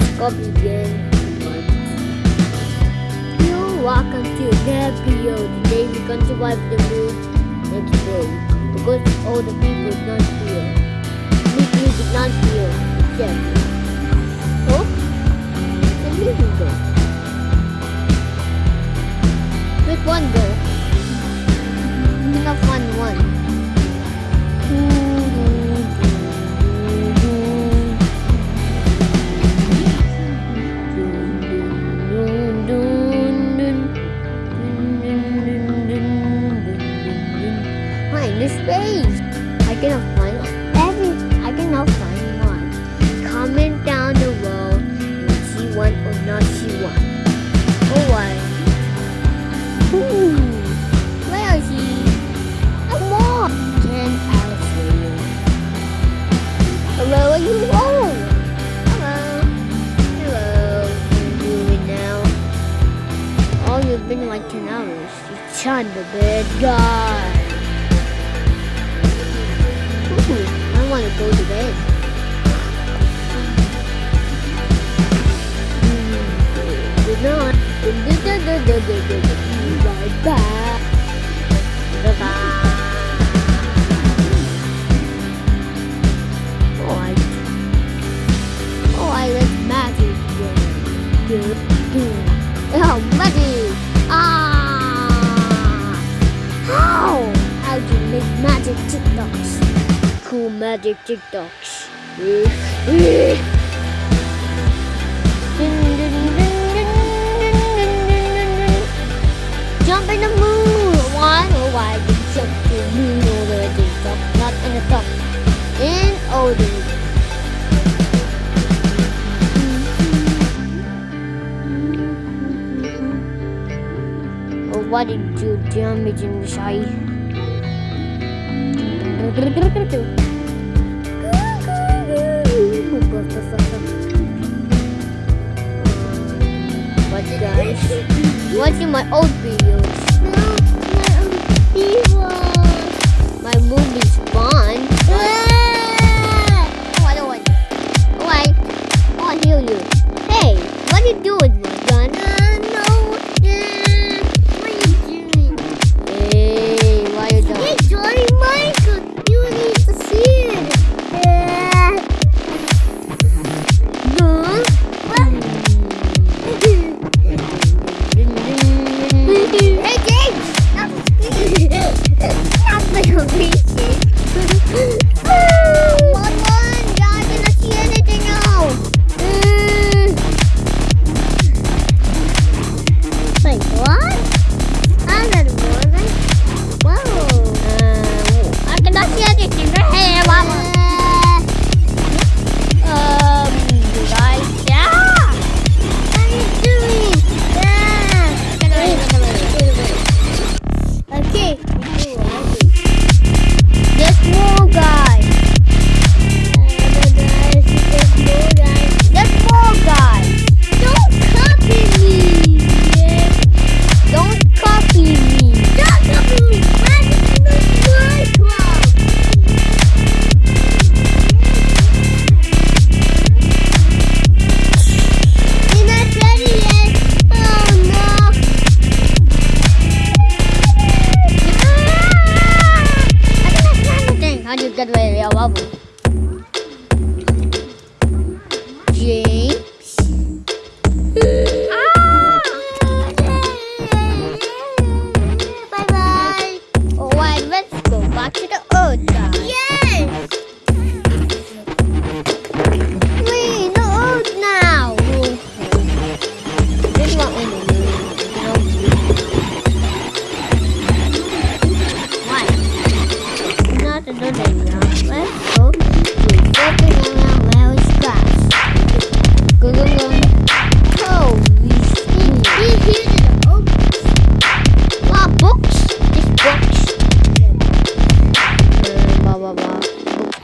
copy again. You're welcome to Nepio. Today we're going to wipe the moon next day. Because all the people is not here. Me music not here. Except. Oh? The music go. Which one go? Pick up one one. Cannot find every. I cannot find one. Comment down the row and see one or not see one. Oh, one. Ooh, where is he? Come on. Can I see you? Hello, are you home? Hello. Hello. What are you doing now? Oh, you've been like 10 hours. You Chan the bad guy. Go to bed. Good night. Bye bye. Bye bye. Oh, I. Oh, I like magic. Good. Dun, dun. Jump in the moon. Why? Oh, why you jump to the moon over the top, not in the top. In. Oh, what did you damage in the shy? What guys? Watching my old videos. My movie's fun. Oh, I don't want. Oh, I. Oh, I heal you. Hey, what are you doing, my gun? Let's go back to the earth. Yeah!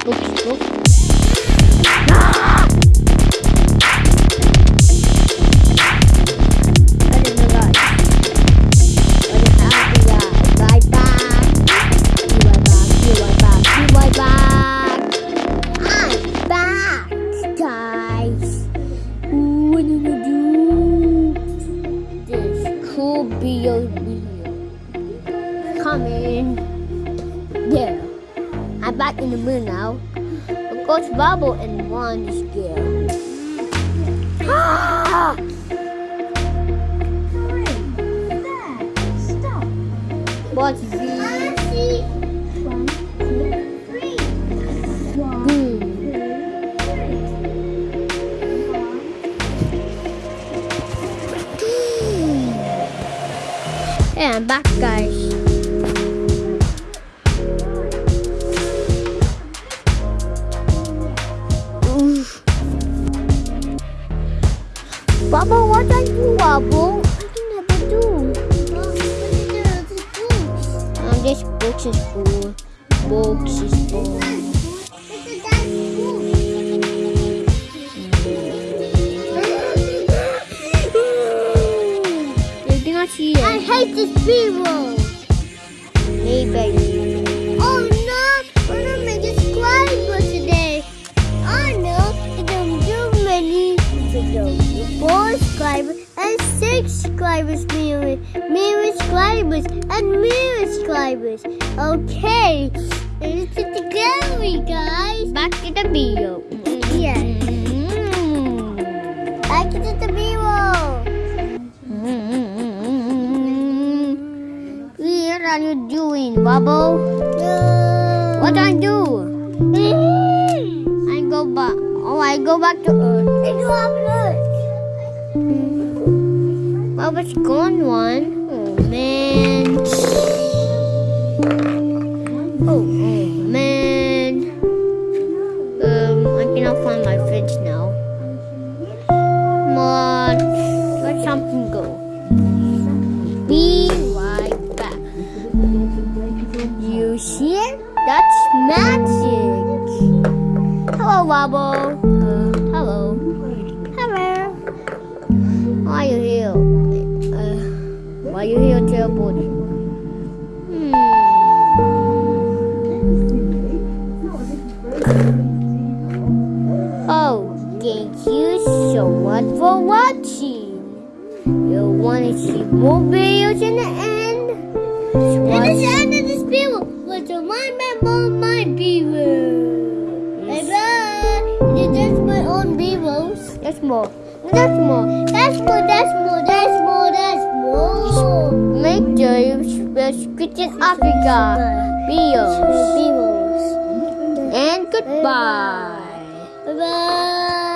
двух часов. Bubble and One is! Stop. What's the see. One, two, three. One, boom? Hey, I'm back, guys. Bubble, what are you, Bubble? I can never do. Um, this box is full. Box is full. You cannot see it. I hate this people. Hey, baby. Subscribers and six subscribers, million, million subscribers and million subscribers. Okay, let's get together, guys. Back to the video. Yeah, Mm. back to the video. What are you doing, Bubble? What I do? I go back. Oh, I go back to Earth. Bubble's gone one. Oh man. Oh, oh man. Um, I cannot find my fridge now. Come on. Let something go. Be right back. You see it? That's magic. Hello, Wobble. Uh, hello. Hello. Why are you here? Why are you here teleporting? Hmm. Oh, thank you so much for watching. You want to see more videos in the end? And it's the end of this video. On my memo, my beaver. Bye bye. That's my own beavers. There's more. There's more. That's more, that's more, Make subscribe in Africa videos. Beavers. And goodbye. Bye bye.